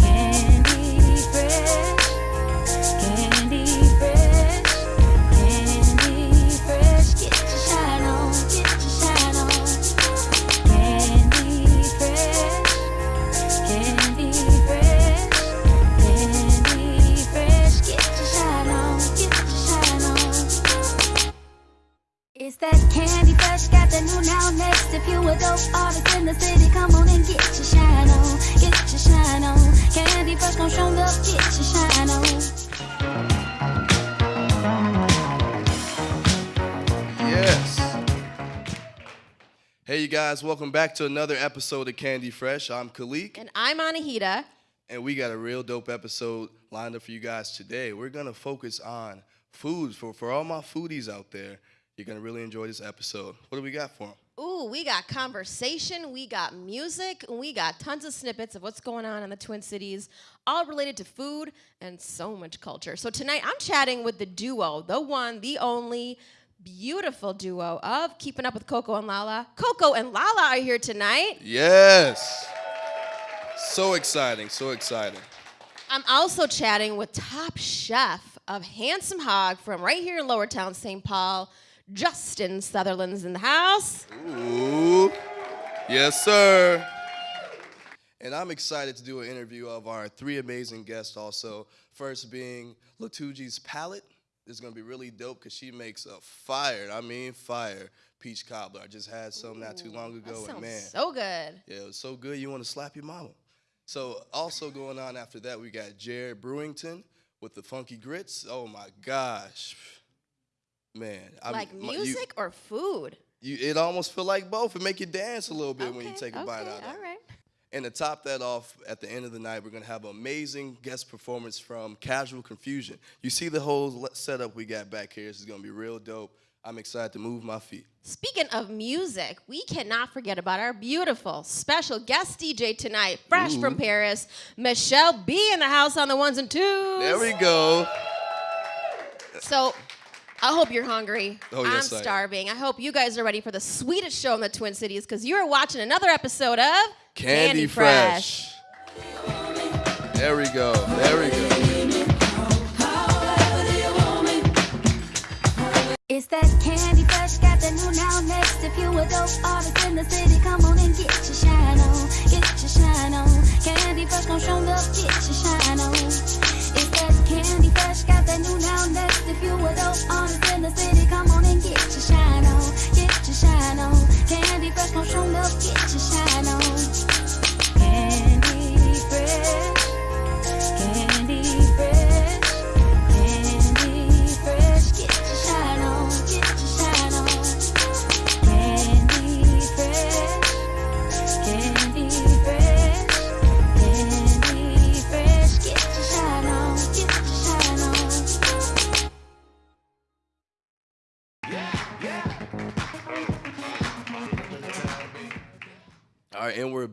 Candy Fresh, Candy Fresh, Candy Fresh, get your shine on, get your shine on. Candy Fresh, Candy Fresh, Candy Fresh, get your shine on, get your shine on. It's that candy fresh, got the new now next. If you a dope artist in the city, Yes. Hey, you guys, welcome back to another episode of Candy Fresh. I'm Khalik, And I'm Anahita. and we got a real dope episode lined up for you guys today. We're gonna focus on foods for, for all my foodies out there. You're gonna really enjoy this episode. What do we got for them? Ooh, we got conversation, we got music, we got tons of snippets of what's going on in the Twin Cities, all related to food and so much culture. So tonight I'm chatting with the duo, the one, the only beautiful duo of Keeping Up with Coco and Lala. Coco and Lala are here tonight. Yes. So exciting, so exciting. I'm also chatting with top chef of Handsome Hog from right here in Lower Town, St. Paul. Justin Sutherland's in the house. Ooh. Yes, sir. And I'm excited to do an interview of our three amazing guests also. First being Latunji's palette. This is gonna be really dope because she makes a fire, I mean fire, peach cobbler. I just had some not too long ago, and man, so good. yeah, it was so good you want to slap your mama. So also going on after that, we got Jared Brewington with the funky grits. Oh my gosh, man! I'm- like my- you- music or food? you, it almost feel like both. It make you dance a little bit when you take a bite out of All right. And to top that off, at the end of the night, we're gonna have an amazing guest performance from Casual Confusion. You see the whole le- setup we got back here. This is gonna be real dope. I'm excited to move my feet. Speaking of music, we cannot forget about our beautiful special guest DJ tonight, fresh from Paris, Michelle B in the house on the ones and twos. There we go. So I hope you're hungry. Oh, yes, I I'm am. starving. I hope you guys are ready for the sweetest show in the Twin Cities because you're watching another episode of Candy, Fresh. There we go. There we go. It's that candy fresh, got the new now next. If you a dope artist in the city, come on and get your shine on, get your shine on. Candy fresh gon' show up, get your shine on. It's that candy fresh, got that new now next. If you a dope artist in the city, come on and get your shine on, get your shine on. Candy fresh gon' show get your shine on. Candy fresh,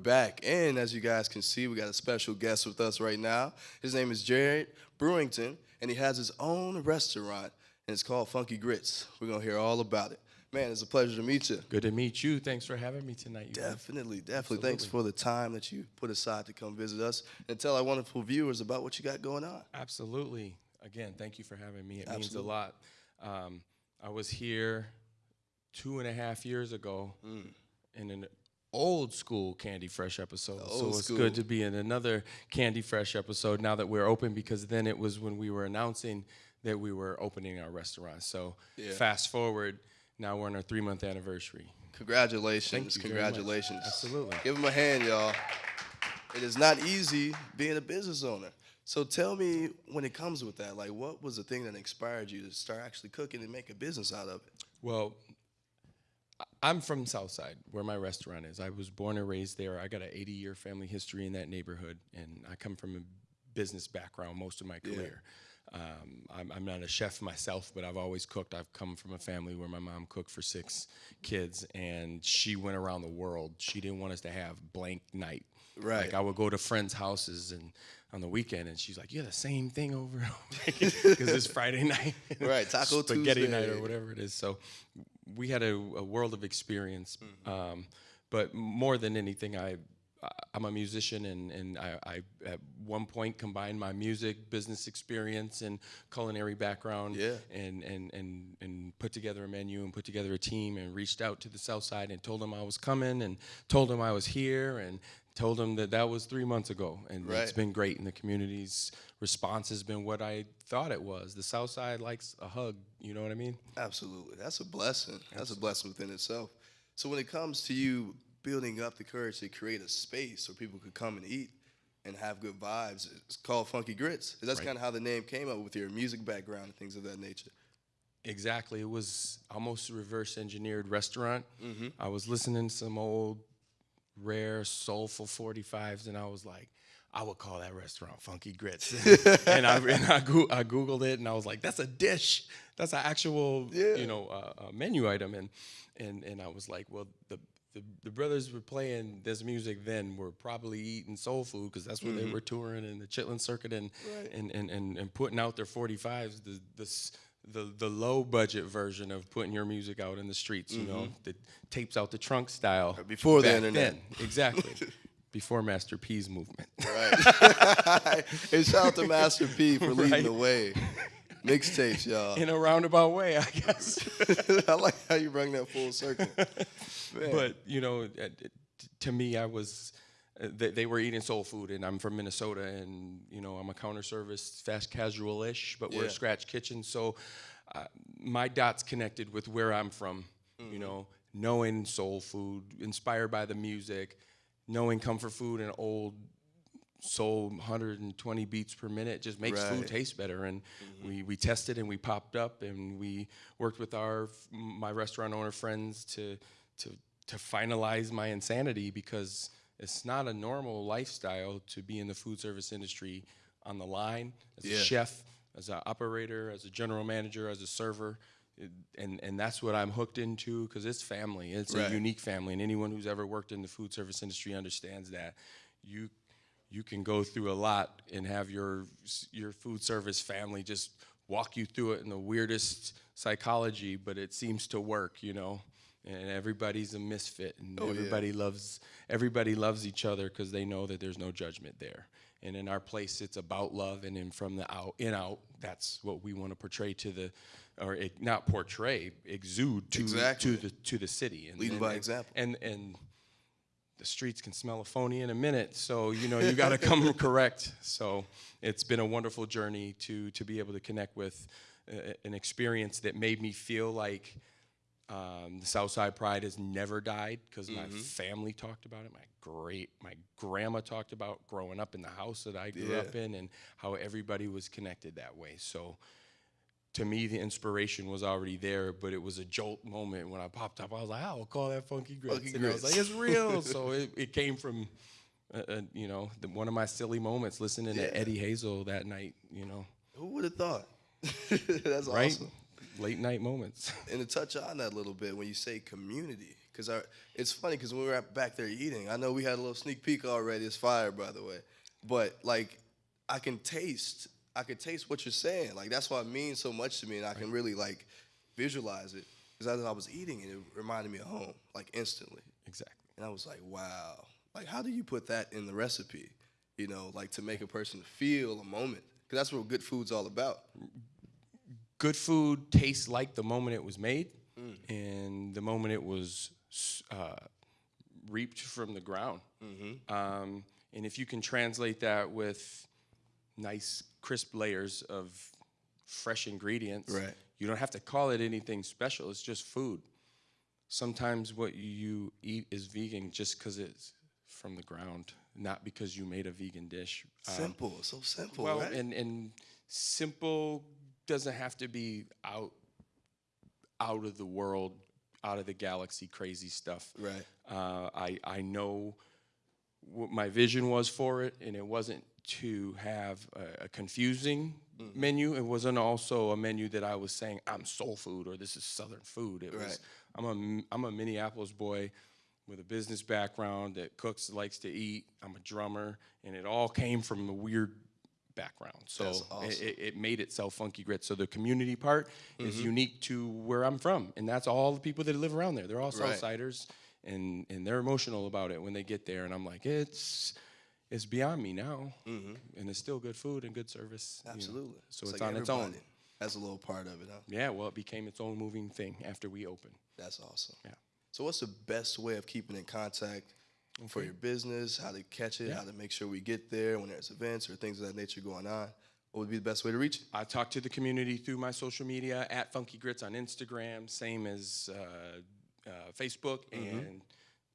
back. And as you guys can see, we got a special guest with us right now. His name is Jared Brewington, and he has his own restaurant, and it's called Funky Grits. We're gonna hear all about it. Man, it's a pleasure to meet you. Good to meet you. Thanks for having me tonight. Definitely, definitely. Thanks for the time that you put aside to come visit us and tell our wonderful viewers about what you got going on. Absolutely. Again, thank you for having me. It Absolutely. means a lot. Um, I was here two and a half years ago in an old school Candy Fresh episode. so it's school. good to be in another Candy Fresh episode now that we're open because then it was when we were announcing that we were opening our restaurant. So Yeah. fast forward, now we're on our three month anniversary. Congratulations. Thank you very much. Congratulations. Absolutely. Give them a hand, y'all. It is not easy being a business owner. So tell me when it comes with that, like what was the thing that inspired you to start actually cooking and make a business out of it? Well, I'm from Southside, where my restaurant is. I was born and raised there. I got an 80 year family history in that neighborhood, and I come from a business background most of my career. Um, I'm, I'm not a chef myself, but I've always cooked. I've come from a family where my mom cooked for six kids, and she went around the world. She didn't want us to have blank night. Right. Like I would go to friends' houses and on the weekend, and she's like, "You yeah, the same thing over because it's Friday night, Right, Taco spaghetti night or whatever it is." So we had a, a world of experience, Mm-hmm. um, but more than anything, I I'm a musician, and, and I, I at one point combined my music, business experience, and culinary background, Yeah. and, and, and, and put together a menu and put together a team, and reached out to the South Side and told them I was coming, and told them I was here, and told them that that was three months ago, and it's been great, and the community's response has been what I thought it was. The South Side likes a hug, you know what I mean? Absolutely. That's a blessing. That's a blessing within itself. So when it comes to you building up the courage to create a space where people could come and eat and have good vibes, it's called Funky Grits. That's Right. kind of how the name came up with your music background and things of that nature. Exactly. It was almost reverse engineered restaurant. Mm-hmm. I was listening to some old, rare, soulful 45s, and I was like, I would call that restaurant Funky Grits. and I, and I, Goo- I Googled it, and I was like, that's a dish. That's an actual, Yeah. you know, uh, uh, menu item. And, and, and I was like, well, the, the, the brothers were playing this music then were probably eating soul food because that's when they were touring in the Chitlin circuit and, Right. and, and, and, and putting out their 45s. The, the, the low budget version of putting your music out in the streets, you know, mm-hmm. that tapes out the trunk style. Before the internet. then. Exactly. Before Master P's movement. Right. and shout out to Master P for leading Right. the way. Mixtapes, y'all. In a roundabout way, I guess. I like how you bring that full circle. Man. but you know, to me, I was. They, they were eating soul food, and I'm from Minnesota, and you know I'm a counter service, fast casual-ish, but we're Yeah. a scratch kitchen. So uh, my dots connected with where I'm from. You know, knowing soul food, inspired by the music, knowing comfort food and old soul 120 beats per minute just makes Right. food taste better and we, we tested and we popped up and we worked with our my restaurant owner friends to to to finalize my insanity because it's not a normal lifestyle to be in the food service industry on the line as Yeah. a chef as an operator as a general manager as a server It- and and that's what I'm hooked into because it's family it's Right. a unique family and anyone who's ever worked in the food service industry understands that you you can go through a lot and have your your food service family just walk you through it in the weirdest psychology, but it seems to work, you know. And everybody's a misfit, and Oh, yeah. everybody loves everybody loves each other because they know that there's no judgment there. And in our place, it's about love, and then from the out in out, that's what we want to portray to the, or not portray, exude to Exactly. to the to the city. And, Leading and- by and- example. And and the streets can smell a phony in a minute. So you know you got to come correct. So it's been a wonderful journey to to be able to connect with uh, an experience that made me feel like um, the Southside Pride has never died because my family talked about it. My great my grandma talked about growing up in the house that I grew Yeah. up in and how everybody was connected that way. So to me, the inspiration was already there, but it was a jolt moment when I popped up. I was like, "I'll call that Funky Grits," Funky and I was like, "It's real." so it, it came from, uh, uh, you know, the, one of my silly moments listening Yeah. to Eddie Hazel that night. You know, Who would have thought? That's right? awesome. Late night moments. And to touch on that a little bit, when you say community, because it's funny because when we were back there eating, I know we had a little sneak peek already. It's fire, by the way. But like, I can taste, I can taste what you're saying. Like that's why it means so much to me, and I can really like visualize it. Because as I was eating it, it reminded me of home, like instantly. exactly. And I was like, wow. Like, how do you put that in the recipe? You know, like to make a person feel a moment. Because that's what good food's all about. Mm, good food tastes like the moment it was made and the moment it was uh, reaped from the ground. Um, and if you can translate that with nice, crisp layers of fresh ingredients, Right. you don't have to call it anything special. It's just food. Sometimes what you eat is vegan just because it's from the ground, not because you made a vegan dish. Um, Simple, so simple, well, right? and and simple doesn't have to be out out of the world, out of the galaxy, crazy stuff. Right. Uh, I I know what my vision was for it, and it wasn't to have a, a confusing Mm-hmm. menu. It wasn't also a menu that I was saying I'm soul food or this is Southern food. It Right. was I'm a I'm a Minneapolis boy with a business background that cooks, likes to eat. I'm a drummer, and it all came from the weird background. So awesome. it, it made itself funky grit. So the community part Mm-hmm. is unique to where I'm from, and that's all the people that live around there. They're all Right. Southsiders, and and they're emotional about it when they get there, and I'm like, it's it's beyond me now, and it's still good food and good service. you know. Absolutely. So it's, like on its own. That's a little part of it, huh? Yeah, well, it became its own moving thing after we opened. That's awesome. Yeah. So, what's the best way of keeping in contact for your business? How to catch it? Yeah. How to make sure we get there when there's events or things of that nature going on? What would be the best way to reach? I talk to the community through my social media at Funky Grits on Instagram, same as uh, uh, Facebook Mm-hmm. and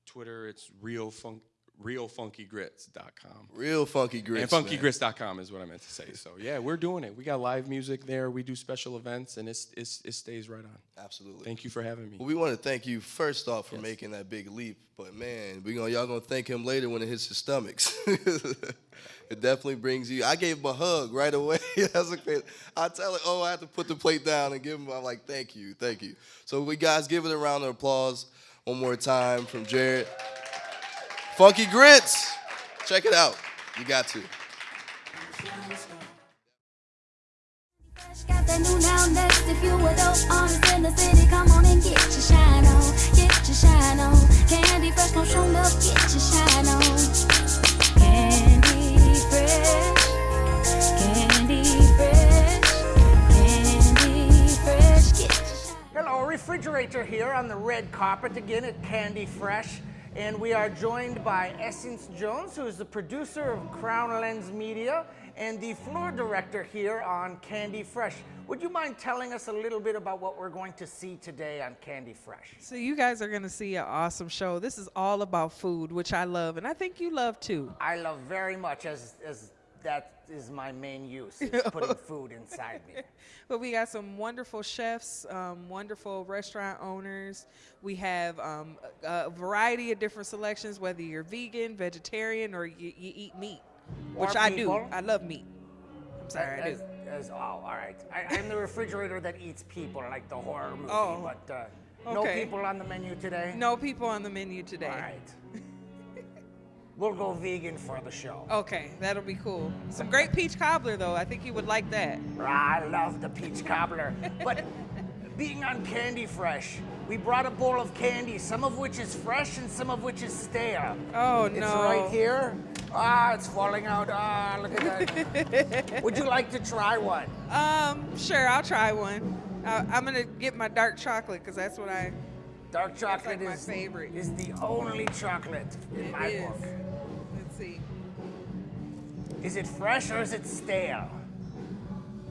Twitter. It's real funk, realfunkygrits.com. Real funky grits. and funkygrits.com is what I meant to say. So yeah, we're doing it. We got live music there. We do special events, and it's, it's it stays right on. Absolutely. Thank you for having me. Well, we want to thank you first off for making that big leap, but man, we gonna y'all gonna thank him later when it hits his stomachs. it definitely brings you. I gave him a hug right away. That's okay. I tell it, oh, I have to put the plate down and give him. I'm like, thank you, thank you. So we guys give it a round of applause one more time from Jared. Funky Grits, check it out. You got to. Got that new now next. If you a dope artist in the city, come on and get your shine on. Get your shine on. Candy fresh, come show up, get your shine on. Candy fresh. Candy fresh. Candy fresh, get your shine Hello, Refrigerator here on the red carpet again at Candy Fresh. And we are joined by Essence Jones, who is the producer of Crown Lens Media and the floor director here on Candy Fresh. Would you mind telling us a little bit about what we're going to see today on Candy Fresh? So you guys are going to see an awesome show. This is all about food, which I love, and I think you love too. I love very much as, as that is my main use, is putting food inside me. But we got some wonderful chefs, um, wonderful restaurant owners. We have um, a, a variety of different selections, whether you're vegan, vegetarian, or you, you eat meat, which I people. do. I love meat. I'm sorry, I As, do. as, oh, all right. I, I'm the refrigerator that eats people, like the horror movie. Oh, but uh, no people on the menu today. No people on the menu today. All right. we'll go vegan for the show. Okay, that'll be cool. Some great peach cobbler, though. I think you would like that. I love the peach cobbler. But being on Candy Fresh, we brought a bowl of candy, some of which is fresh and some of which is stale. Oh, It's no. right here. Ah, it's falling out. Ah, look at that. Would you like to try one? Um, sure, I'll try one. I'm gonna get my dark chocolate because that's what I. Dark chocolate like my is, favorite. is the only chocolate in It my is. book. Let's see. Is it fresh or is it stale?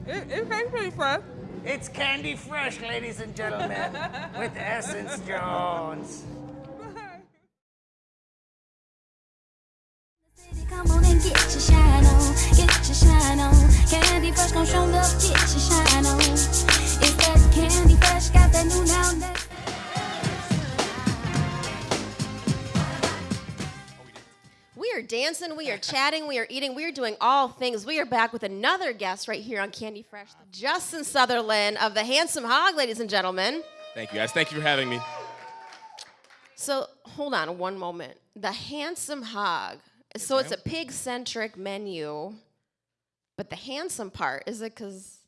It, it tastes pretty fresh. It's Candy Fresh, ladies and gentlemen, with Essence Jones. Come on and get your shine on, get your shine on. Candy fresh, come show up, get your shine on. It's that candy fresh, got that new now are dancing, we are chatting, we are eating, we are doing all things. We are back with another guest right here on Candy Fresh, Justin Sutherland of the Handsome Hog, ladies and gentlemen. Thank you guys. Thank you for having me. So hold on one moment. The Handsome Hog. so it's a pig centric menu, but the handsome part is it because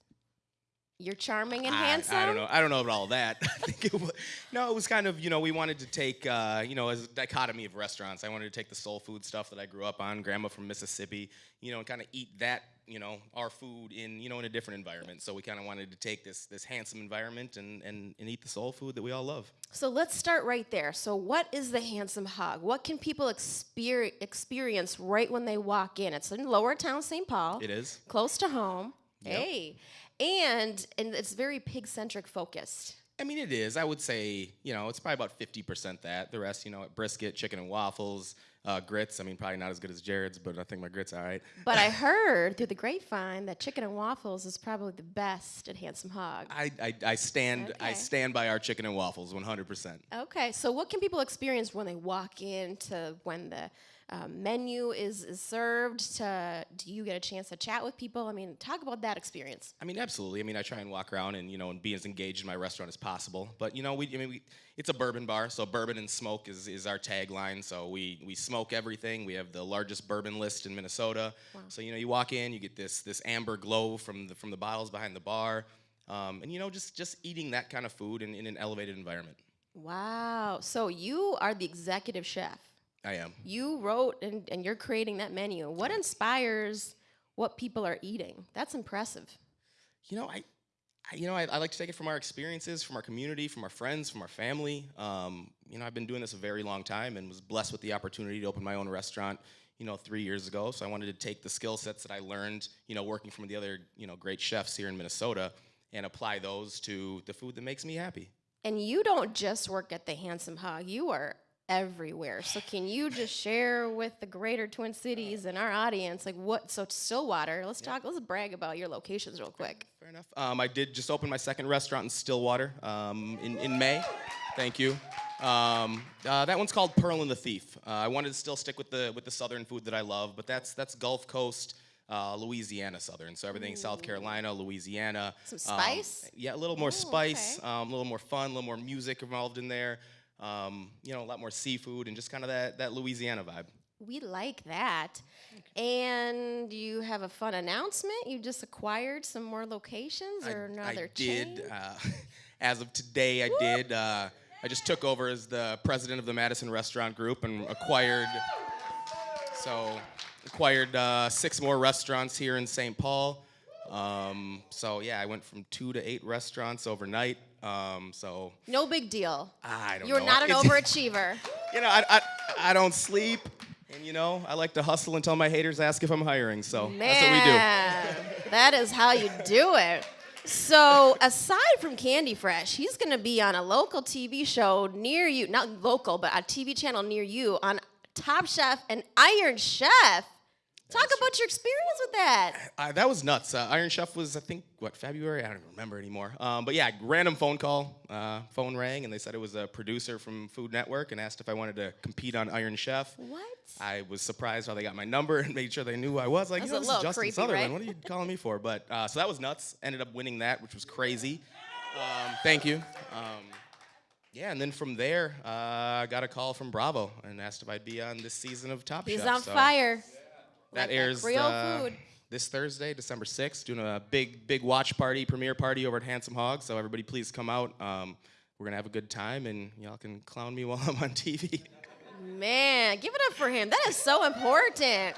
you're charming and I- handsome? I, don't know. I don't know about all that. I think it was, no, it was kind of you know we wanted to take uh, you know as a dichotomy of restaurants. I wanted to take the soul food stuff that I grew up on, grandma from Mississippi, you know, and kind of eat that you know our food in you know in a different environment. So we kind of wanted to take this this handsome environment and, and and eat the soul food that we all love. So let's start right there. So, what is the Handsome Hog? What can people exper- experience right when they walk in? It's in Lower Town, St. Paul. It is. close to home. Hey, and and it's very pig centric focused. I mean, it is. I would say, you know, it's probably about 50% that. The rest, you know, brisket, chicken and waffles, uh, grits. I mean, probably not as good as Jared's, but I think my grits are all right. But I heard through the grapevine that chicken and waffles is probably the best at Handsome Hog. I, I, I stand I stand by our chicken and waffles 100%. Okay, so what can people experience when they walk in to when the um, menu is, is served? To do you get a chance to chat with people? I mean, talk about that experience. I mean, absolutely. I mean, I try and walk around and you know and be as engaged in my restaurant as possible. But you know, we I mean, we, it's a bourbon bar, so bourbon and smoke is, is our tagline. So we we smoke everything. We have the largest bourbon list in Minnesota. wow. So you know, you walk in, you get this this amber glow from the from the bottles behind the bar, um, and you know, just just eating that kind of food in, in an elevated environment. Wow. So you are the executive chef. I am. You wrote and, and you're creating that menu. What inspires what people are eating? That's impressive. You know, I, I you know, I, I like to take it from our experiences, from our community, from our friends, from our family. Um, you know, I've been doing this a very long time and was blessed with the opportunity to open my own restaurant. You know, three years ago. So I wanted to take the skill sets that I learned, you know, working from the other, you know, great chefs here in Minnesota, and apply those to the food that makes me happy. And you don't just work at the Handsome Hog, you are everywhere. So can you just share with the greater Twin Cities and our audience like what so Stillwater, let's talk let's brag about your locations real quick. Fair enough. Um, I did just open my second restaurant in Stillwater um, in, in May. Thank you. Um, uh, that one's called Pearl and the Thief. Uh, I wanted to still stick with the with the southern food that I love, but that's that's Gulf Coast. Uh, Louisiana Southern, so everything South Carolina, Louisiana. Some Um, spice? yeah, a little more spice, okay. um, a little more fun, a little more music involved in there. Um, you know, a lot more seafood and just kind of that that Louisiana vibe. We like that. And you have a fun announcement. You just acquired some more locations or another I chain. did. Uh, as of today, I did. Uh, I just took over as the president of the Madison Restaurant Group and acquired. So, acquired uh, six more restaurants here in St. Paul. Um, so yeah, I went from two to eight restaurants overnight. Um, so No big deal. I don't You're know. not an overachiever. you know, I, I I don't sleep, and you know, I like to hustle until my haters ask if I'm hiring. So that's what we do. Man, that is how you do it. So, aside from Candy Fresh, he's going to be on a local TV show near you, not local, but a TV channel near you on Top Chef and Iron Chef. Talk about your experience with that. Uh, that was nuts. Uh, Iron Chef was, I think, what February? I don't even remember anymore. Um, but yeah, random phone call. Uh, phone rang, and they said it was a producer from Food Network, and asked if I wanted to compete on Iron Chef. What? I was surprised how they got my number and made sure they knew who I was. Like, That's you know, a this is Justin creepy, Sutherland. right? What are you calling me for? But uh, so that was nuts. Ended up winning that, which was crazy. Um, thank you. Um, yeah, and then from there, uh, I got a call from Bravo and asked if I'd be on this season of Top He's Chef. He's on so- fire. That Like airs uh, this Thursday, December 6th, doing a big, big watch party, premiere party over at Handsome Hog. So everybody please come out. Um, we're gonna have a good time, and y'all can clown me while I'm on TV. Man, give it up for him. That is so important.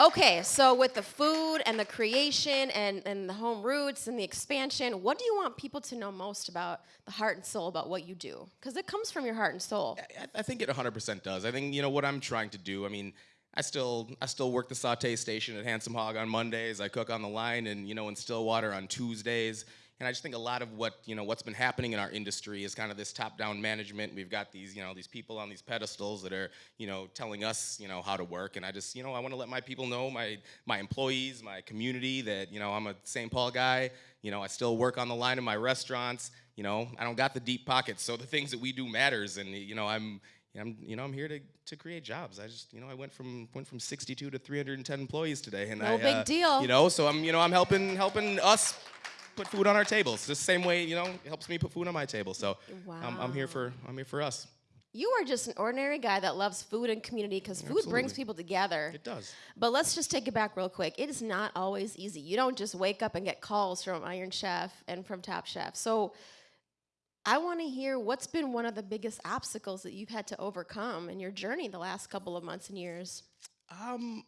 Okay, so with the food and the creation and, and the home roots and the expansion, what do you want people to know most about the heart and soul about what you do? Because it comes from your heart and soul. I, I think it 100% does. I think you know what I'm trying to do. I mean, I still I still work the saute station at Handsome Hog on Mondays. I cook on the line, and you know in Stillwater on Tuesdays. And I just think a lot of what you know what's been happening in our industry is kind of this top-down management. We've got these you know these people on these pedestals that are you know telling us you know how to work. And I just you know I want to let my people know my my employees, my community that you know I'm a St. Paul guy. You know I still work on the line in my restaurants. You know I don't got the deep pockets, so the things that we do matters. And you know I'm I'm, you know, I'm here to, to create jobs. I just, you know, I went from went from 62 to 310 employees today, and No I, big uh, deal. You know, so I'm, you know, I'm helping helping us put food on our tables. The same way, you know, it helps me put food on my table. So I'm, I'm here for I'm here for us. You are just an ordinary guy that loves food and community because food brings people together. It does. But let's just take it back real quick. It is not always easy. You don't just wake up and get calls from Iron Chef and from Top Chef. So I want to hear what's been one of the biggest obstacles that you've had to overcome in your journey the last couple of months and years. Um,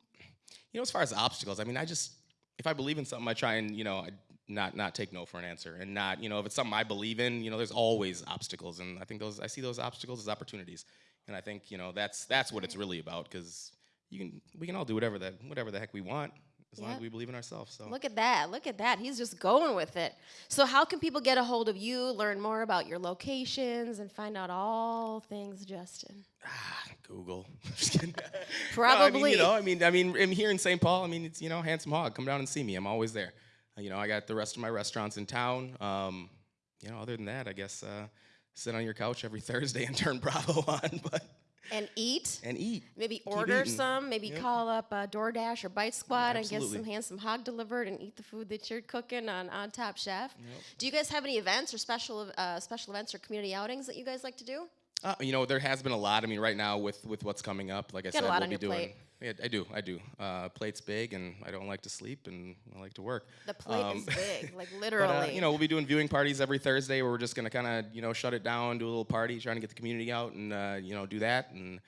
you know, as far as obstacles, I mean, I just if I believe in something, I try and you know, not not take no for an answer, and not you know, if it's something I believe in, you know, there's always obstacles, and I think those I see those obstacles as opportunities, and I think you know that's that's what it's really about because you can we can all do whatever that whatever the heck we want as long as we believe in ourselves. So Look at that. Look at that. He's just going with it. So, how can people get a hold of you, learn more about your locations, and find out all things Justin? ah, Google. Kidding. No, I mean, Probably. you know, I mean, I mean, I'm here in St. Paul. I mean, it's you know, handsome hog. Come down and see me. I'm always there. Uh, you know, I got the rest of my restaurants in town. Um, you know, other than that, I guess uh, sit on your couch every Thursday and turn Bravo on, but And eat. and eat. Maybe Keep order eating. some. Maybe Yep. call up uh, DoorDash or Bite Squad and get some handsome hog delivered and eat the food that you're cooking on, on Top Chef. Do you guys have any events or special uh, special events or community outings that you guys like to do? Uh, you know, there has been a lot. I mean, right now with with what's coming up, like I Got a said, lot we'll be doing. plate. Yeah, I do. I do. Uh, plate's big, and I don't like to sleep, and I like to work. The plate Um, is big, like But, literally. uh, you know, we'll be doing viewing parties every Thursday where we're just gonna kind of, you know, shut it down, do a little party, trying to get the community out, and uh, you know, do that. And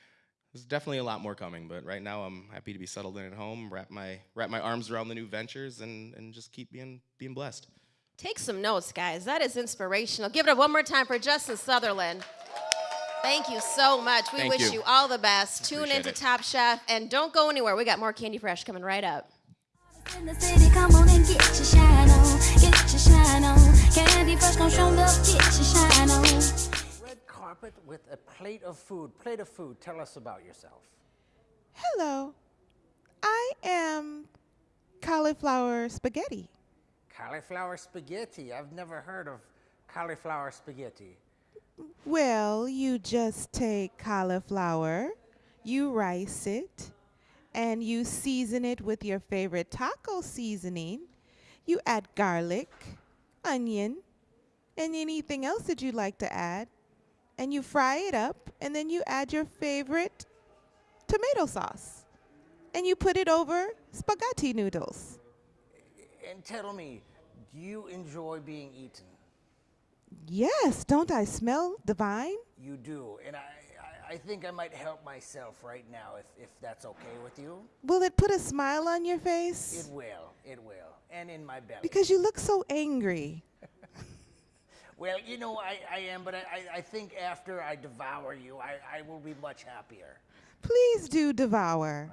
there's definitely a lot more coming. But right now, I'm happy to be settled in at home, wrap my wrap my arms around the new ventures, and and just keep being being blessed. Take some notes, guys. That is inspirational. Give it up one more time for Justin Sutherland. Thank you so much. We Thank wish you. you. all the best. Tune Appreciate into it. Top Chef and don't go anywhere. We got more Candy Fresh coming right up. In the city, come on and get your shine on, get your shine on. Candy Fresh gon' show up, get your shine on. Red carpet with a plate of food. Plate of food. Tell us about yourself. Hello. I am cauliflower spaghetti. Cauliflower spaghetti. I've never heard of cauliflower spaghetti. Well, you just take cauliflower, you rice it, and you season it with your favorite taco seasoning. You add garlic, onion, and anything else that you'd like to add. And you fry it up, and then you add your favorite tomato sauce. And you put it over spaghetti noodles. And tell me, do you enjoy being eaten? Yes, don't I smell divine? You do, and I, I, I think I might help myself right now if, if that's okay with you. Will it put a smile on your face? It will, it will, and in my belly. Because you look so angry. well, you know, I, I am, but I, I think after I devour you, I, I will be much happier. Please do devour.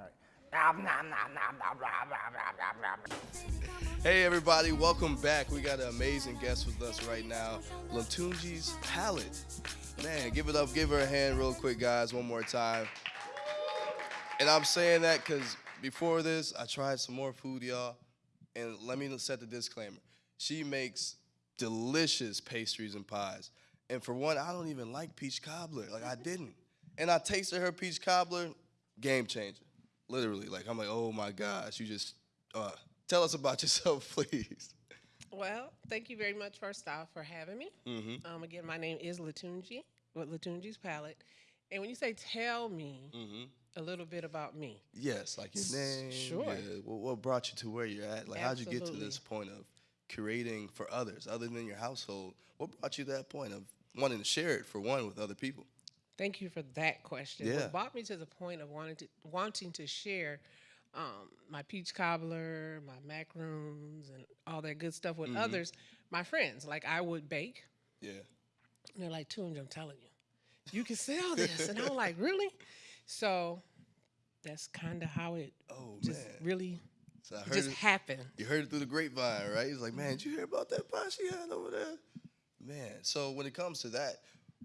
Hey everybody, welcome back. We got an amazing guest with us right now, Latunji's Palette. Man, give it up, give her a hand real quick, guys, one more time. And I'm saying that because before this, I tried some more food, y'all. And let me set the disclaimer. She makes delicious pastries and pies. And for one, I don't even like peach cobbler. Like I didn't. And I tasted her peach cobbler, game changer. Literally. Like I'm like, oh my gosh, you just uh, tell us about yourself, please. Well, thank you very much, first off, for having me. Um, again, my name is Latunji with Latunji's Palette. And when you say tell me a little bit about me, Yes, like your name. sure. yeah, what, what brought you to where you're at? Like, how'd you get to this point of curating for others, other than your household? What brought you to that point of wanting to share it for one with other people? thank you for that question. Yeah. What brought me to the point of wanting to, wanting to share um, my peach cobbler, my macaroons, and all that good stuff Mm-hmm. with others, my friends. Like, I would bake. Yeah. And they're like, Tunj, I'm telling you, you can sell this. and I'm like, really? So that's kind of how it Oh just man. really So I heard just it, happened. you heard it through the grapevine, right? He's like, man, did you hear about that pie she had over there? Man. So when it comes to that,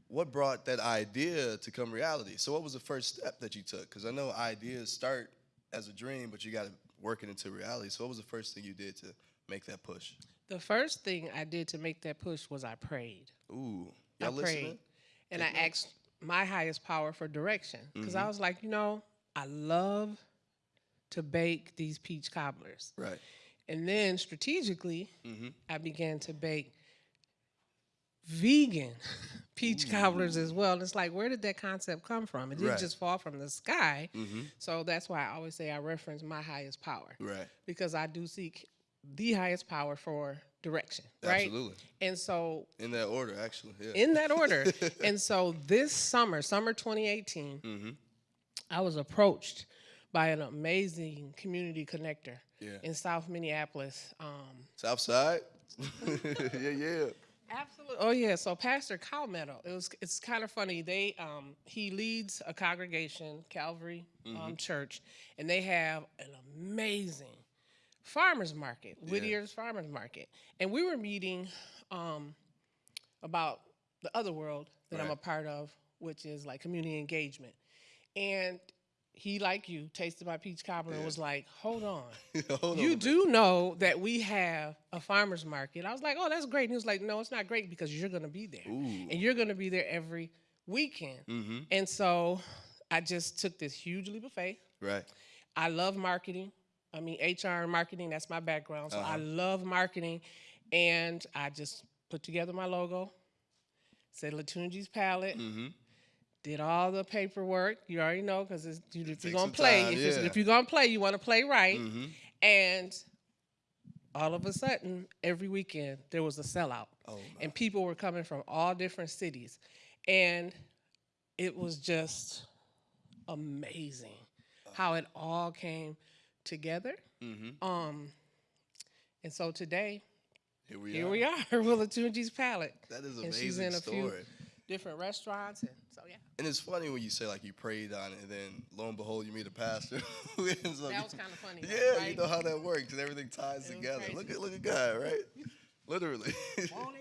what brought that idea to come reality? So what was the first step that you took? Because I know ideas start as a dream, but you got to work it into reality. So what was the first thing you did to make that push? The first thing I did to make that push was I prayed. Ooh, I y'all prayed. listening? And I asked my highest power for direction. Because Mm-hmm. I was like, you know, I love to bake these peach cobblers. Right. And then strategically, Mm-hmm. I began to bake vegan peach cobblers as well. And it's like, where did that concept come from? It didn't Right. just fall from the sky. Mm-hmm. So that's why I always say I reference my highest power. Right. Because I do seek the highest power for direction. Right. Absolutely. And so In that order, actually. Yeah. in that order. and so this summer, summer 2018, Mm-hmm. I was approached by an amazing community connector Yeah. in South Minneapolis. Um, South side. yeah, yeah. Absolutely. Oh yeah. So Pastor Calmetto, it was. It's kind of funny. They um he leads a congregation, Calvary Mm-hmm. um, Church, and they have an amazing farmers market, Whittier's Farmers Market, and we were meeting um about the other world that I'm a part of, which is like community engagement, and. He, like you, tasted my peach cobbler and was like, "Hold on, Hold you on. do know that we have a farmers market. I was like, oh, that's great. And he was like, no, it's not great because you're going to be there. And you're going to be there every weekend. Mm-hmm. And so I just took this huge leap of faith. Right. I love marketing. I mean, HR and marketing, that's my background. So I love marketing. And I just put together my logo, said Latunji's Palette, Mm-hmm. Did all the paperwork. You already know because if you're gonna play, time, if, yeah. if you're gonna play, you want to play right. Mm-hmm. And all of a sudden, every weekend there was a sellout, Oh, and people were coming from all different cities, and it was just amazing how it all came together. Mm-hmm. Um, and so today, Here we here are. we are with Latunji's palette. That is an and she's amazing in a few story. Different restaurants, and so yeah, And it's funny when you say like you prayed on it, and then lo and behold, you meet a pastor who ends up. that was kind of funny. though, Yeah, right? you know how that works, and everything ties It together. crazy. Look at look at God, right? Literally. Won't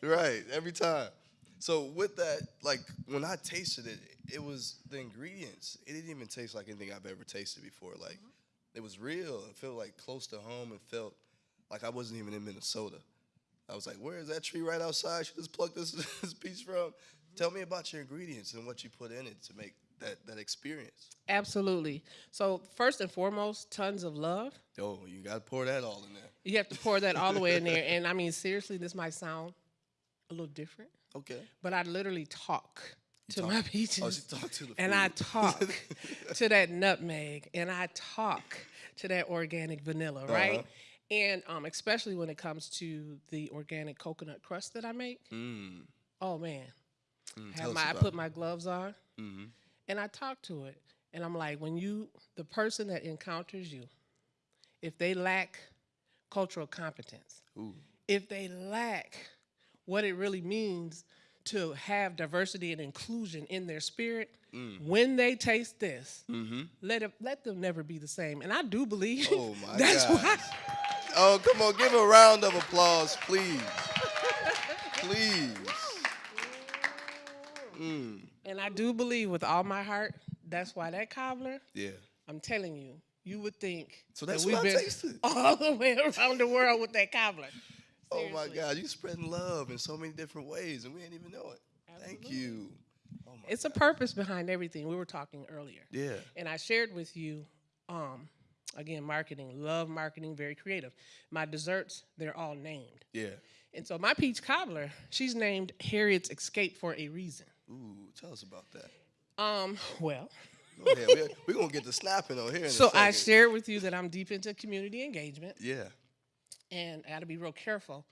he right, every time. So with that, like when I tasted it, it was the ingredients. It didn't even taste like anything I've ever tasted before. Like mm-hmm. it was real. It felt like close to home. It felt like I wasn't even in Minnesota. I was like, where is that tree right outside? She just plucked this, this piece from. Tell me about your ingredients and what you put in it to make that, that experience. Absolutely. So first and foremost, tons of love. Oh, you got to pour that all in there. You have to pour that all the way in there. And I mean, seriously, this might sound a little different, Okay. but I literally talk to talk- my peaches. Oh, she talked to the and I talk to that nutmeg, and I talk to that organic vanilla, right? Uh-huh. And um, especially when it comes to the organic coconut crust that I make. Mm. Oh man, Mm, have my I put my gloves on, Mm-hmm. and I talk to it, and I'm like, when you, the person that encounters you, if they lack cultural competence, Ooh. if they lack what it really means to have diversity and inclusion in their spirit, Mm. when they taste this, Mm-hmm. let it, let them never be the same. And I do believe Oh that's God. why. Oh, come on, give a round of applause, please. Please. Mm. And I do believe with all my heart, that's why that cobbler. Yeah. I'm telling you, you would think. So that that's we've what I been tasted. all the way around the world with that cobbler. Oh my Seriously. God, you spreading love in so many different ways, and we didn't even know it. Thank you. Oh my It's a purpose behind everything. We were talking earlier. Yeah. And I shared with you, um, again, marketing, love marketing, very creative. My desserts, they're all named. Yeah. And so my peach cobbler, she's named Harriet's Escape for a reason. Ooh, tell us about that. Um, well, Go ahead. We're, we're gonna get the snapping on here. So. I shared with you that I'm deep into community engagement Yeah. and I gotta be real careful,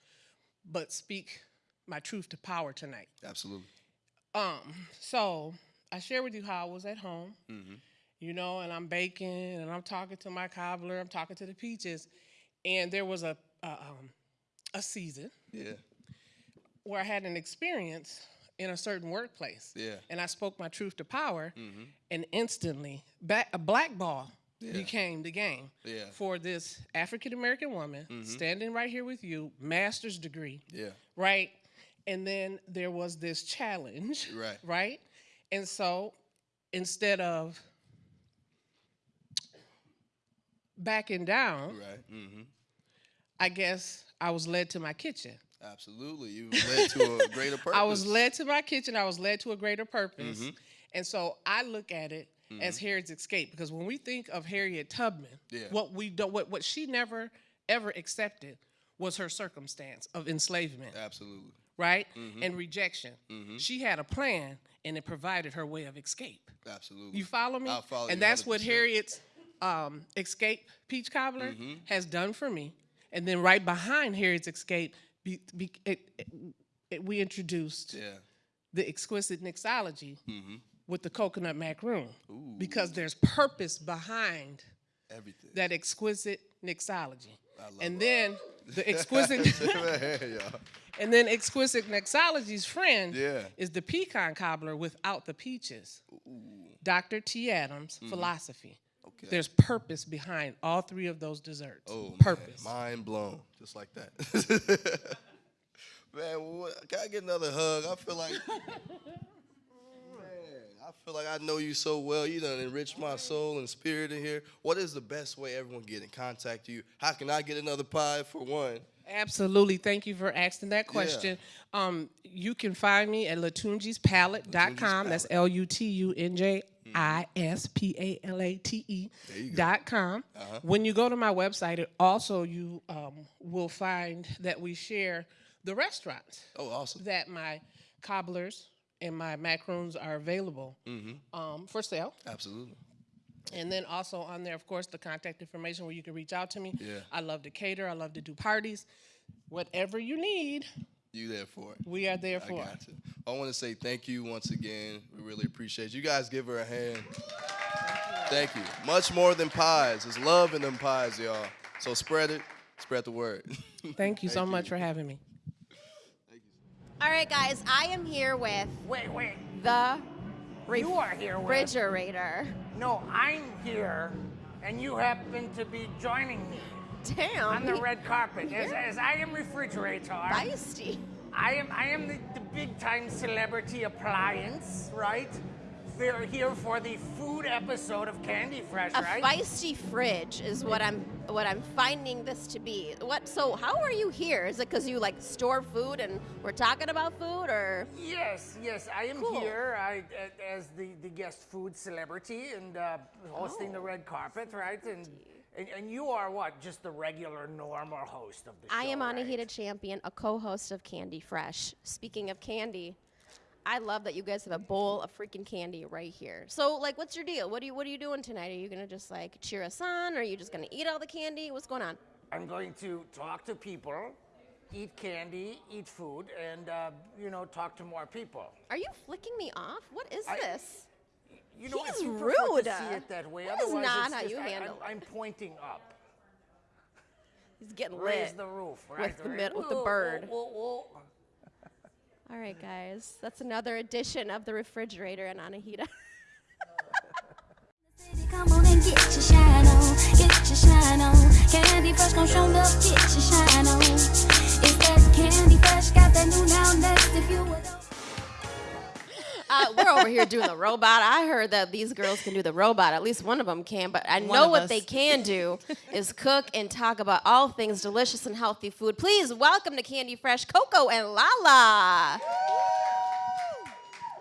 but speak my truth to power tonight. Absolutely. Um, so I shared with you how I was at home, Mm-hmm. You know, and I'm baking and I'm talking to my cobbler, I'm talking to the peaches, and there was a a, um, a season Yeah. where I had an experience in a certain workplace, Yeah. and I spoke my truth to power, Mm-hmm. and instantly, ba- a black ball Yeah. became the game Yeah. For this African American woman standing right here with you, master's degree, Yeah. right? And then there was this challenge, Right. Right? And so instead of backing down, Right. Mm-hmm. I guess I was led to my kitchen. Absolutely. You led to a greater purpose. I was led to my kitchen. I was led to a greater purpose. Mhm. And so I look at it as Harriet's escape because when we think of Harriet Tubman, Yeah. what we do, what what she never ever accepted was her circumstance of enslavement, Absolutely. right? Mm-hmm. And rejection. She had a plan and it provided her way of escape. Absolutely. You follow me? Follow and you that's what 100%. Harriet's um, escape peach cobbler Mm-hmm. has done for me. And then right behind Harriet's escape, be, be, it, it- we introduced Yeah. the exquisite mixology Mm-hmm. with the coconut macaroon Ooh. because there's purpose behind Everything. that exquisite mixology. Love And then the exquisite and then exquisite mixology's friend Yeah. is the pecan cobbler without the peaches. Dr. T. Adams philosophy. Okay. There's purpose behind all three of those desserts. Oh, purpose. Man, mind blown, just like that. man, what, can I get another hug? I feel like, man, I feel like I know you so well. You done enriched my soul and spirit in here. What is the best way everyone get in contact with you? How can I get another pie for one? Absolutely. Thank you for asking that question. Um, you can find me at latunjispalette.com. That's L U T U N J I S P A L A T E dot com. When you go to my website, it also you um, will find that we share the restaurants Oh, awesome. that my cobblers and my macaroons are available um, for sale. Absolutely. And then also on there, of course, the contact information where you can reach out to me. Yeah. I love to cater. I love to do parties. Whatever you need, You there for it. we are there I for. got you. I want to say thank you once again. We really appreciate you. You guys give her a hand. Thank you. Much more than pies. There's love in them pies, y'all. So spread it. Spread the word. Thank you so Thank much you. for having me. Thank you. All right, guys, I am here with Wait, wait. the You are here with. refrigerator. No, I'm here, and you happen to be joining me Damn. on the red carpet. As, as I am refrigerator. Feisty. I am I am the, the big time celebrity appliance, right? We're here for the food episode of Candy Fresh, A right? feisty fridge is what I'm what I'm finding this to be. What? So how are you here? Is it because you like store food and we're talking about food, or Yes, yes, I am Cool. here I, as the, the guest food celebrity and uh, hosting the Oh. red carpet, right? And, and and you are what? Just the regular, normal host of the show. I am right? Anahita Champion, a co-host of Candy Fresh. Speaking of candy, I love that you guys have a bowl of freaking candy right here. So, like, what's your deal? What are you What are you doing tonight? Are you gonna just like cheer us on? Or are you just gonna eat all the candy? What's going on? I'm going to talk to people, eat candy, eat food, and uh, you know, talk to more people. Are you flicking me off? What is I- this? You know, He's if you rude. to see it that way, That is otherwise not it's how just, you I, handle I'm, I'm pointing up. He's getting Raise lit. the roof, right? the right. mid- with the bird. whoa, whoa, whoa. All right, guys, that's another edition of the refrigerator and Anahita. Come on and get your shine on, get your shine on. Candy fresh gon' show up, get your shine we're over here doing the robot. I heard that these girls can do the robot. At least one of them can. But I know what us. they can do is cook and talk about all things delicious and healthy food. Please welcome to Candy Fresh, Coco and Lala.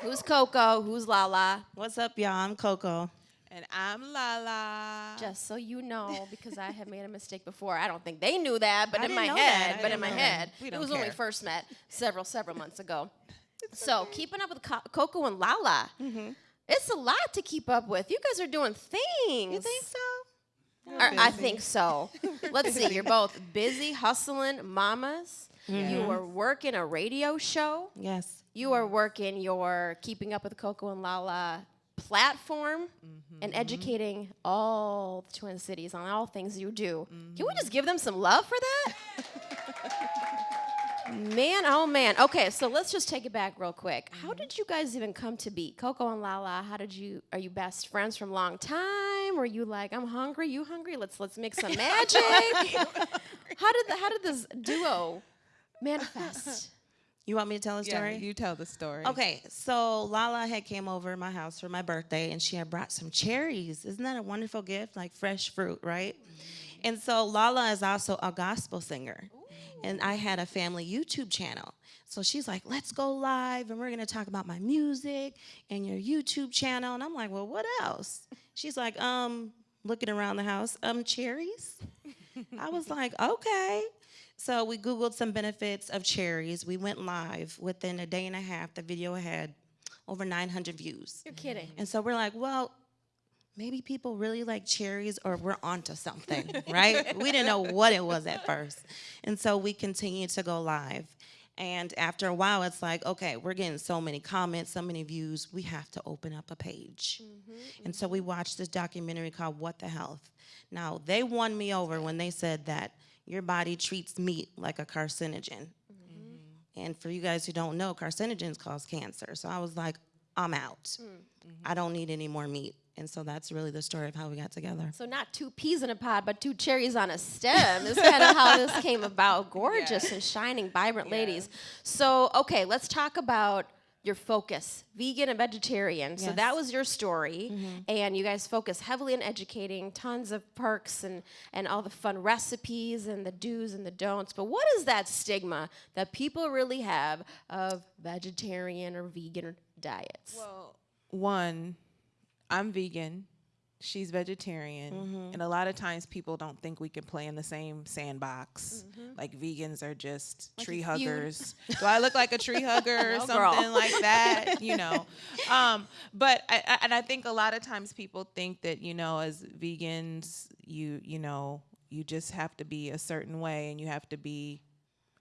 Who's Coco? Who's Lala? What's up, y'all? I'm Coco. And I'm Lala. Just so you know, because I have made a mistake before. I don't think they knew that, but I in my head, but in my that. head, We it don't was when we first met several, several months ago. So keeping up with Co- Coco and Lala, it's a lot to keep up with. You guys are doing things. Mm-hmm. You think so? Or, I think so. Let's see. You're both busy, hustling mamas. You are working a radio show. Yes. You are working your Keeping Up with Coco and Lala platform and educating all the Twin Cities on all things you do. Can we just give them some love for that? man, oh man. Okay, so let's just take it back real quick. How mm-hmm. did you guys even come to be Coco and Lala? How did you? Are you best friends from long time? Were you like, I'm hungry, you hungry? Let's let's make some magic. how did the, how did this duo manifest? You want me to tell a Yeah, story? you tell the story. Okay, so Lala had came over to my house for my birthday and she had brought some cherries. Isn't that a wonderful gift? Like fresh fruit, right? Mm-hmm. And so Lala is also a gospel singer. And I had a family YouTube channel. So she's like, let's go live and we're gonna talk about my music and your YouTube channel. And I'm like, well, what else? She's like, um, looking around the house, um, cherries? I was like, okay. So we Googled some benefits of cherries. We went live. Within a day and a half, the video had over 900 views. You're kidding. And so we're like, well, maybe people really like cherries or we're onto something, right? we didn't know what it was at first. And so we continued to go live. And after a while, it's like, okay, we're getting so many comments, so many views, we have to open up a page. Mm-hmm, and mm-hmm. so we watched this documentary called What the Health. Now, they won me over when they said that your body treats meat like a carcinogen. Mm-hmm. And for you guys who don't know, carcinogens cause cancer. So I was like, I'm out. Mm. I don't need any more meat. And so that's really the story of how we got together. So not two peas in a pod, but two cherries on a stem is kind of how this came about. Gorgeous and shining, vibrant ladies. So okay, let's talk about your focus, vegan and vegetarian. So that was your story, mm-hmm. and you guys focus heavily on educating, tons of perks and and all the fun recipes and the do's and the don'ts. But what is that stigma that people really have of vegetarian or vegan diets? Well, one, I'm vegan. she's vegetarian, and a lot of times people don't think we can play in the same sandbox. Like vegans are just tree huggers. Do I look like a tree hugger or No, girl. something like that? You know, um, but I, I, and I think a lot of times people think that you know, as vegans, you you know, you just have to be a certain way, and you have to be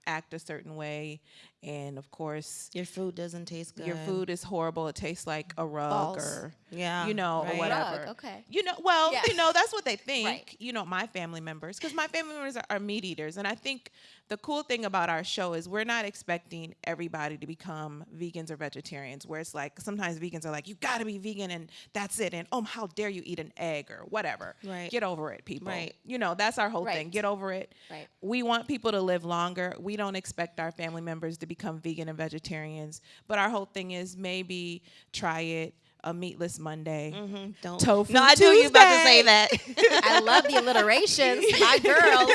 act a certain way, and of course, Your food doesn't taste good. your food is horrible. It tastes like a rug Balls. or Yeah, you know, right. or whatever. Rug, okay. You know, well, Yeah. you know, that's what they think. Right. You know, my family members, because my family members are, are meat eaters, and I think the cool thing about our show is we're not expecting everybody to become vegans or vegetarians. Where it's like sometimes vegans are like, you got to be vegan and that's it, and oh, how dare you eat an egg or whatever. Right. Get over it, people. Right. You know, that's our whole thing. Get over it. Right. We want people to live longer. We don't expect our family members to become vegan and vegetarians, but our whole thing is maybe try it. A meatless Monday, Don't. tofu. no, I knew you about to say that. I love the alliterations. My girls.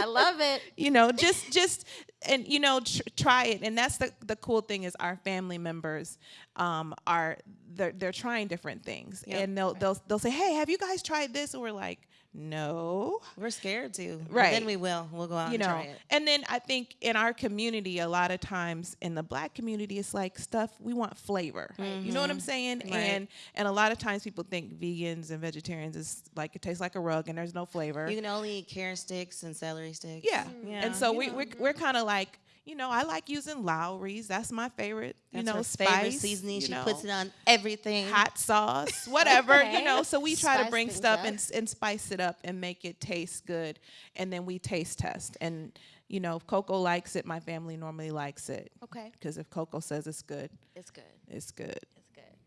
I love it. you know just just and you know tr- try it and that's the the cool thing is our family members um are they're they're trying different things and they'll they'll they'll say hey have you guys tried this and we're like no We're scared to. but Right. Then we will. We'll go out you and know try it. and then i think in our community a lot of times in the black community it's like stuff we want flavor you know what i'm saying Mm-hmm. Right. and and a lot of times people think vegans and vegetarians is like it tastes like a rug and there's no flavor You can only eat carrot sticks and celery sticks. yeah. Yeah, And so you we, know. we're, we're kind of like, you know, I like using Lawry's. That's my favorite, you That's know, spice. seasoning. She know, puts it on everything. hot sauce, whatever, you know. So we try to bring stuff up. and, and spice it up and make it taste good. And then we taste test. And, you know, if Coco likes it, my family normally likes it. Okay. Because if Coco says it's good, It's good. it's good. It's good.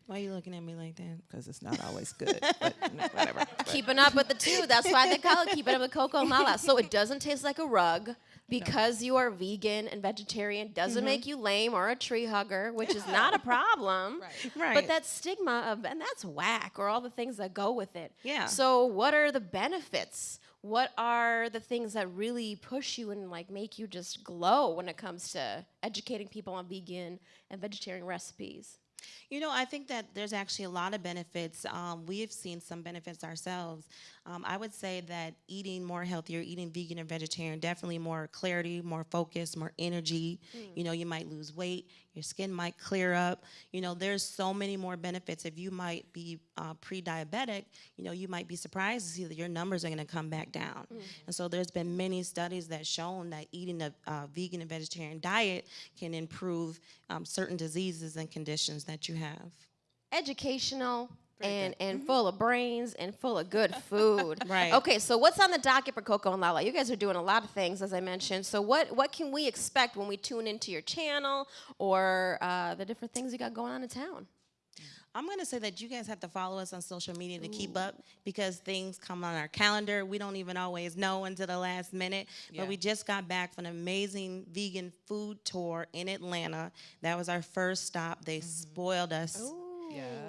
Why are you looking at me like that? Because it's not always good. but no, whatever. But- Keeping up with the two. That's why they call it keeping up with Coco and Lala. So it doesn't taste like a rug because you are vegan and vegetarian doesn't mm-hmm. make you lame or a tree hugger, which is not a problem. right. Right. But that stigma of and that's whack or all the things that go with it. Yeah. So what are the benefits? What are the things that really push you and like make you just glow when it comes to educating people on vegan and vegetarian recipes? You know, I think that there's actually a lot of benefits. Um, we have seen some benefits ourselves. Um, I would say that eating more healthier, eating vegan and vegetarian, definitely more clarity, more focus, more energy. You know, you might lose weight, your skin might clear up. You know, there's so many more benefits. If you might be uh, pre-diabetic, you know, you might be surprised to see that your numbers are going to come back down. And so there's been many studies that shown that eating a uh, vegan and vegetarian diet can improve um, certain diseases and conditions that you have. educational and and full of brains and full of good food. Right. Okay, so what's on the docket for Coco and Lala? You guys are doing a lot of things, as I mentioned. So what what can we expect when we tune into your channel or uh, the different things you got going on in town? I'm going to say that you guys have to follow us on social media to keep up because things come on our calendar. We don't even always know until the last minute. But we just got back from an amazing vegan food tour in Atlanta. That was our first stop. They spoiled us.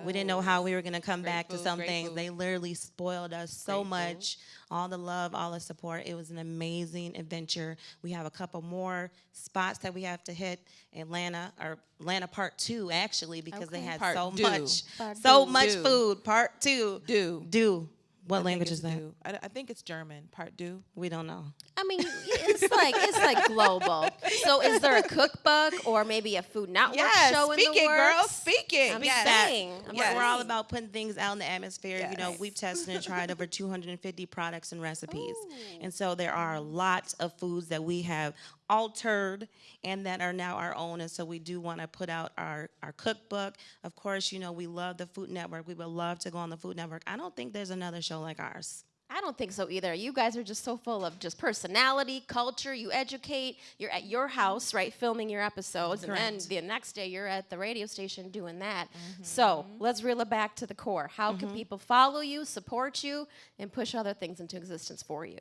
We didn't know how we were going to come back to food, some great things. They literally spoiled us so much. All the love, all the support. It was an amazing adventure. We have a couple more spots that we have to hit. Atlanta or Atlanta Part Two, actually, because they had Part so two. much, Part so two. much Do. food. Part Two. Do. Do. What I language is that? I, I think it's German. Part do. We don't know. I mean, it's like it's like global. So is there a cookbook or maybe a Food Network Yes, show in the it, works? girl. Speak it. I'm yes. saying. I'm We're, we're all about putting things out in the atmosphere. You know, we've tested and tried over 250 products and recipes. And so there are lots of foods that we have altered and that are now our own. And so we do want to put out our, our cookbook. Of course, you know, we love the Food Network. We would love to go on the Food Network. I don't think there's another show like ours. I don't think so either. You guys are just so full of just personality, culture. You educate. You're at your house, right, filming your episodes, and then the next day you're at the radio station doing that. Mm-hmm. So let's reel it back to the core. How can mm-hmm. people follow you, support you, and push other things into existence for you?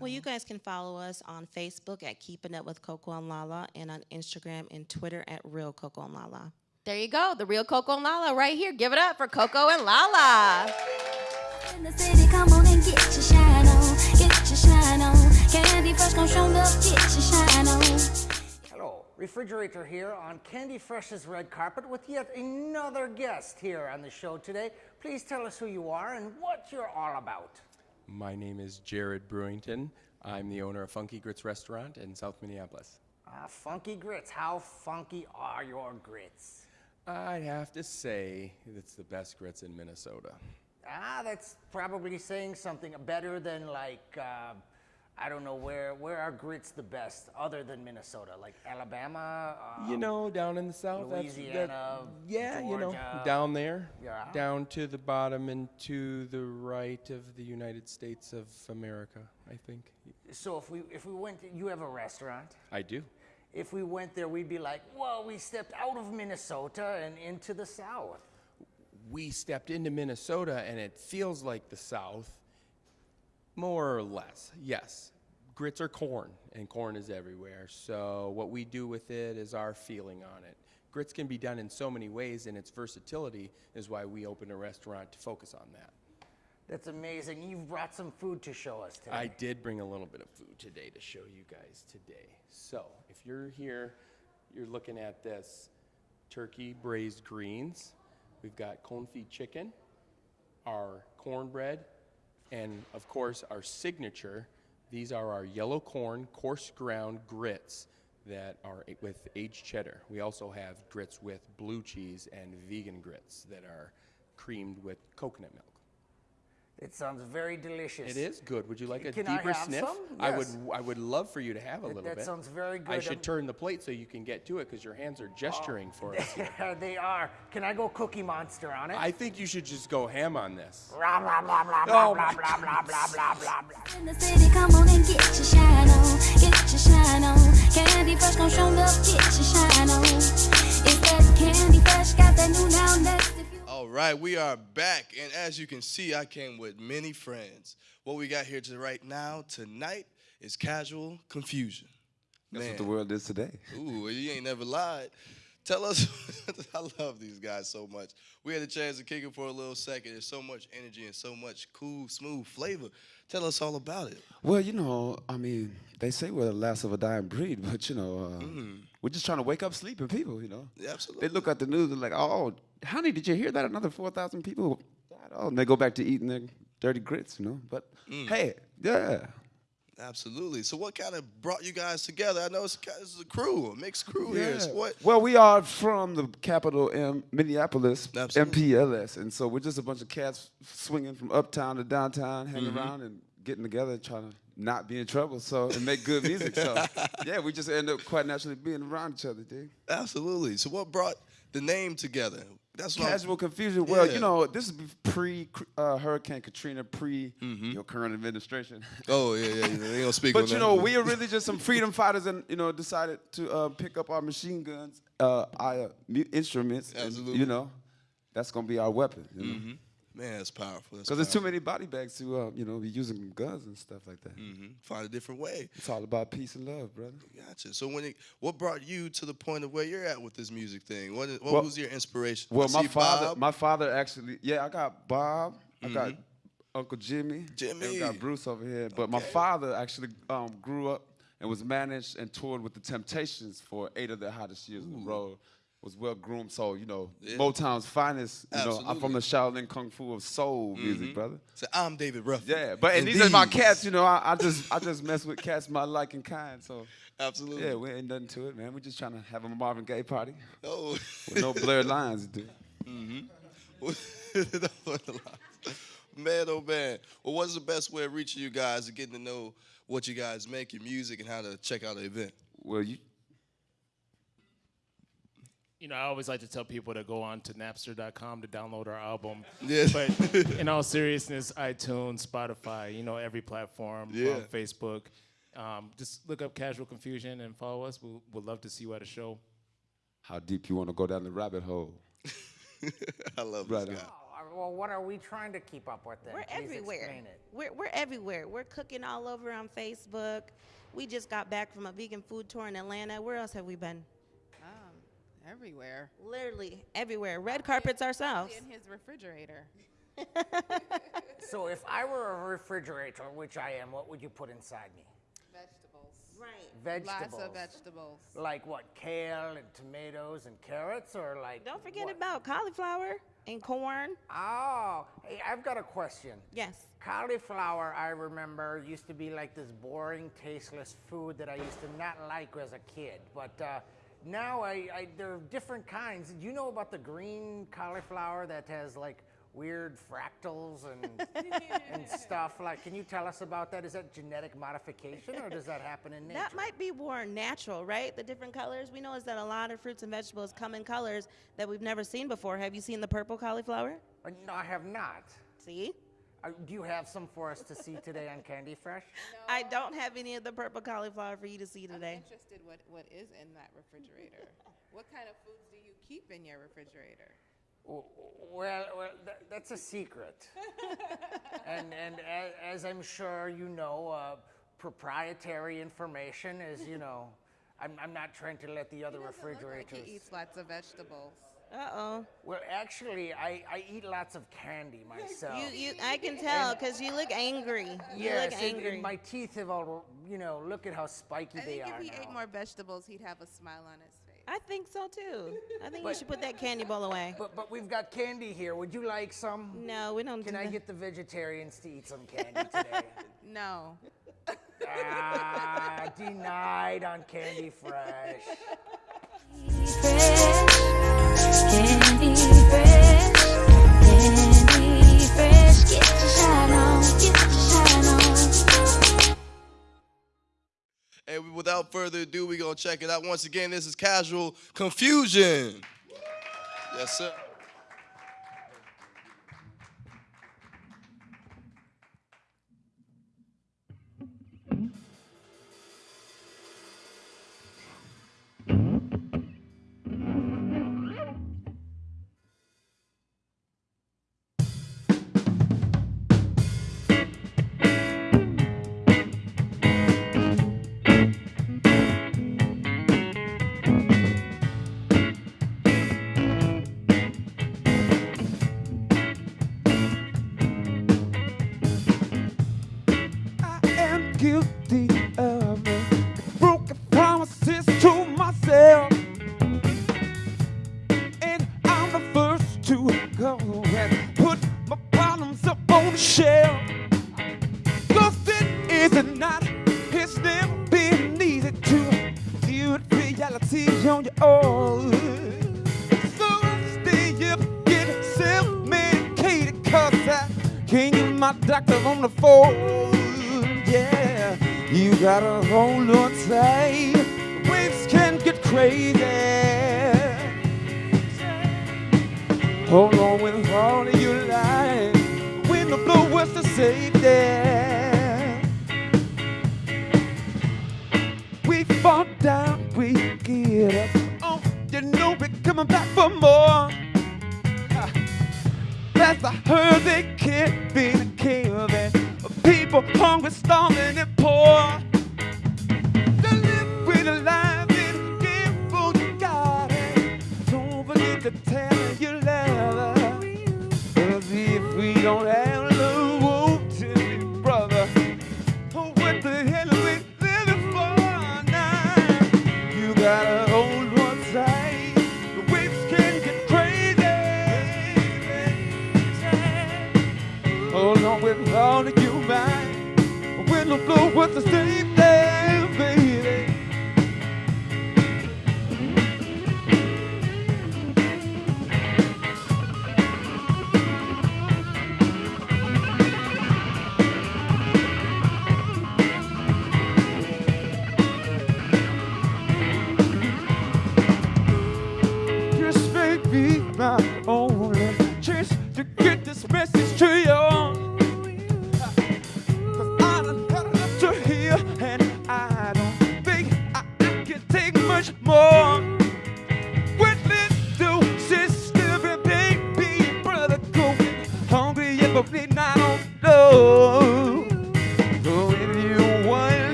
Well, you guys can follow us on Facebook at Keeping Up with Coco and Lala and on Instagram and Twitter at Real Coco and Lala. There you go, the real Coco and Lala right here. Give it up for Coco and Lala. In the city, come on and get your shine on, get your shine on. Candy fresh, gon' show up, get your shine on. Hello, Refrigerator here on Candy Fresh's red carpet with yet another guest here on the show today. Please tell us who you are and what you're all about. My name is Jared Brewington. I'm the owner of Funky Grits Restaurant in South Minneapolis. Ah, funky grits. How funky are your grits? I'd have to say it's the best grits in Minnesota. Ah, that's probably saying something better than like uh, I don't know where where are grits the best other than Minnesota, like Alabama. Uh, You know, down in the south, that's, that, Louisiana, yeah, you know, down there, Yeah. down to the bottom and to the right of the United States of America, I think. So if we if we went, you have a restaurant. I do. If we went there, we'd be like, well, we stepped out of Minnesota and into the South. We stepped into Minnesota and it feels like the south, more or less, yes. Grits are corn, and corn is everywhere. So, what we do with it is our feeling on it. Grits can be done in so many ways, and its versatility is why we opened a restaurant to focus on that. That's amazing. You've brought some food to show us today. I did bring a little bit of food today to show you guys today. So, if you're here, you're looking at this turkey braised greens. We've got confit chicken, our cornbread, and of course, our signature. These are our yellow corn coarse ground grits that are with aged cheddar. We also have grits with blue cheese and vegan grits that are creamed with coconut milk. It sounds very delicious. It is good. Would you like a Can I deeper have sniff? some? I would. I would love for you to have a little that bit. sounds very I good. should I'm- turn the plate so you can get to it because your hands are gesturing for us. here. they are. Can I go Cookie Monster on it? I think you should just go ham on this. Blah, blah, blah, blah, Oh blah, blah, blah, blah, blah, blah, blah. In the city, come on and get your shine on, get your shine on. Candy fresh, gon' show up, get your shine on. It's that candy fresh, got that new now next. If you All right, we are back, and as you can see, I came with many friends. What we got here to right now tonight is casual confusion. That's Man. what the world is today. Ooh, you ain't never lied. Tell us, I love these guys so much. We had a chance to kick it for a little second. There's so much energy and so much cool, smooth flavor. Tell us all about it. Well, you know, I mean, they say we're the last of a dying breed, but you know, uh, we're just trying to wake up sleeping people. You know, Yeah, absolutely. they look at the news and like, oh, honey, did you hear that? Another four thousand people died. Oh, and they go back to eating their dirty grits. You know, but hey, yeah. Absolutely. So, what kind of brought you guys together? I know it's, this is a crew, a mixed crew here. So what? Well, we are from the capital, M- Minneapolis, Absolutely. MPLS, and so we're just a bunch of cats swinging from uptown to downtown, hanging Mm-hmm. around and getting together, trying to not be in trouble, so and make good music. So yeah, we just end up quite naturally being around each other, dude. Absolutely. So, what brought the name together? That's Casual confusion. Well, Yeah. you know, this is pre uh, Hurricane Katrina, pre Mm-hmm. your current administration. Oh yeah, yeah. yeah. They don't speak on But you that. know, we are really just some freedom fighters, and you know, decided to uh, pick up our machine guns, uh, our instruments. and, Absolutely. you know, that's gonna be our weapon. You know? Mm-hmm. Man, that's powerful. Because there's too many body bags to, uh, you know, be using guns and stuff like that. hmm Find a different way. It's all about peace and love, brother. Gotcha. So when it, what brought you to the point of where you're at with this music thing? What, what Well- was your inspiration? Well, my father, Bob. my father actually, yeah, I got Bob, I got Uncle Jimmy, Jimmy. and I got Bruce over here. But my father actually um, grew up and was managed and toured with the Temptations for eight of the hottest years on the road. Was well groomed, so you know Yeah. Motown's finest. You know, I'm from Mm-hmm. the Shaolin Kung Fu of soul music, brother. So I'm David Ruff. Yeah, but and these are my cats. You know, I, I just I just mess with cats my like and kind. So Absolutely. yeah, we ain't nothing to it, man. We're just trying to have a Marvin Gaye party Oh. with no blurred lines, dude. Mm-hmm. Man, oh man. Well, what's the best way of reaching you guys and getting to know what you guys make, your music, and how to check out the event? Well, you You know, I always like to tell people to go on to Napster.com to download our album. Yeah. But in all seriousness, iTunes, Spotify, you know, every platform, Yeah. um, Facebook. Um, just look up Casual Confusion and follow us. We'll, we'd love to see you at a show. how deep you want to go down the rabbit hole? I love Right this guy. Oh, Well, what are we trying to keep up with then? We're Please everywhere. it. We're, we're everywhere. We're cooking all over on Facebook. We just got back from a vegan food tour in Atlanta. Where else have we been? Everywhere. Literally everywhere. Red carpets ourselves. In his refrigerator. So if I were a refrigerator, which I am, what would you put inside me? Vegetables. Right. Vegetables. Lots of vegetables. Like what? Kale and tomatoes and carrots, or like? Don't forget about cauliflower and corn. Oh, hey, I've got a question. Yes. Cauliflower, I remember, used to be like this boring, tasteless food that I used to not like as a kid. But uh, now I, I, there are different kinds. Do you know about the green cauliflower that has like weird fractals and and stuff? Like, can you tell us about that? Is that genetic modification, or does that happen in nature? That might be more natural, right? The different colors. We know is that a lot of fruits and vegetables come in colors that we've never seen before. Have you seen the purple cauliflower? Uh, no, I have not. See? Uh, do you have some for us to see today on Candy Fresh? I don't have any of the purple cauliflower for you to see today. I'm interested what, what is in that refrigerator. what kind of foods do you keep in your refrigerator? Well, well, tha- that's a secret. and and a- as I'm sure you know, uh, proprietary information is, you know, I'm, I'm not trying to let the other He doesn't look refrigerators. Like he eats lots of vegetables. Uh oh. Well, actually, I, I eat lots of candy myself. You, you, I can tell because you look angry. You yes, look angry. and my teeth have all, you know, look at how spiky I they think are if he now. ate more vegetables, he'd have a smile on his face. I think so too. I think you should put that candy bowl away. But, but we've got candy here. Would you like some? No, we don't Can do I that. get the vegetarians to eat some candy today? No. ah, denied on Candy Fresh. And without further ado, we're going to check it out. Once again, this is Casual Confusion. Yes, sir. With all of you mind. When the blow was the same there,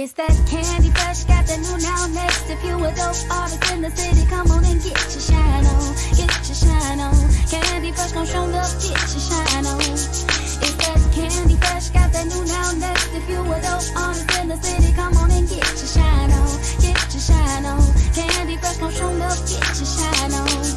It's that candy fresh, got that new now next. If you a dope artist in the city, come on and get your shine on, get your shine on. Candy fresh gon' show up, get your shine on. It's that candy fresh, got that new now next. If you a dope artist in the city, come on and get your shine on, get your shine on. Candy fresh gon' show up, get your shine on.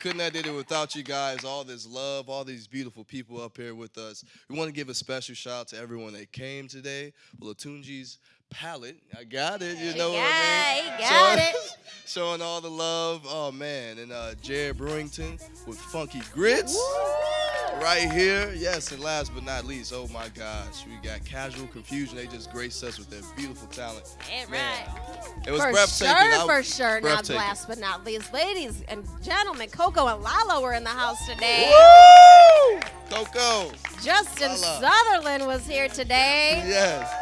Couldn't have did it without you guys. All this love, all these beautiful people up here with us. We want to give a special shout out to everyone that came today. Latunji's palette, I got it. You know what I mean? he got showing, it. showing all the love. Oh man, and uh, Jared Brewington with Funky Grits. Right here, yes, and last but not least, oh my gosh, we got Casual Confusion. They just graced us with their beautiful talent. Man, right. It was for breathtaking. sure, for sure. Not last but not least, ladies and gentlemen, Coco and Lala were in the house today. Woo! Coco. Justin Lala. Sutherland was here today. Yes.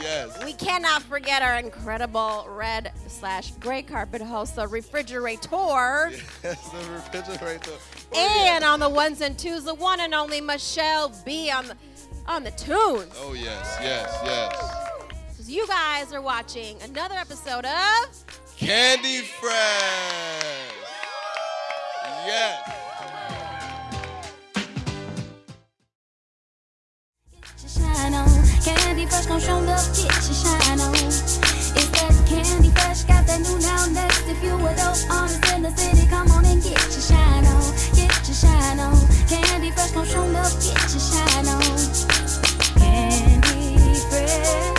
Yes. We cannot forget our incredible red slash gray carpet host, the refrigerator. Yes, the refrigerator. Oh, and on the ones and twos, the one and only Michelle B on the on the tunes. Oh yes, yes, yes. 'Cause You guys are watching another episode of Candy Fresh. Yes. Candy Fresh gon' show get shine on. It's that Candy Fresh, got that new now next. If you dope the city, come on and get shine on. Get shine on. Candy Fresh gon' show love, get your shine on. Candy Fresh.